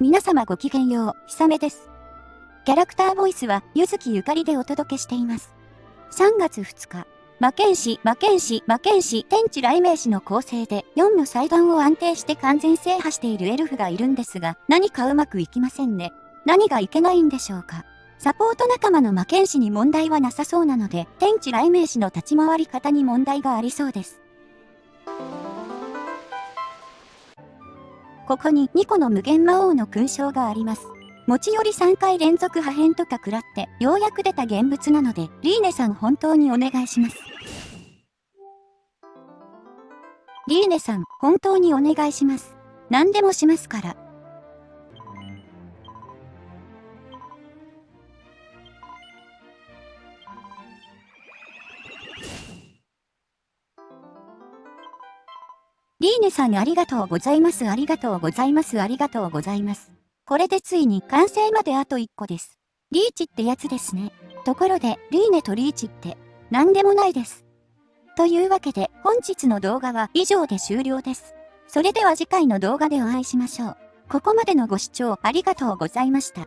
皆様ごきげんよう、ひさめです。キャラクターボイスは、ゆずきゆかりでお届けしています。3月2日、魔剣士、魔剣士、魔剣士、天地雷鳴士の構成で、4の祭壇を安定して完全制覇しているエルフがいるんですが、何かうまくいきませんね。何がいけないんでしょうか。サポート仲間の魔剣士に問題はなさそうなので、天地雷鳴士の立ち回り方に問題がありそうです。ここに2個の無限魔王の勲章があります。持ち寄り3回連続破片とか食らって、ようやく出た現物なので、リーネさん本当にお願いします。リーネさん、本当にお願いします。何でもしますから。リーネさんありがとうございます。ありがとうございます。ありがとうございます。これでついに完成まであと1個です。リーチってやつですね。ところで、リーネとリーチって何でもないです。というわけで本日の動画は以上で終了です。それでは次回の動画でお会いしましょう。ここまでのご視聴ありがとうございました。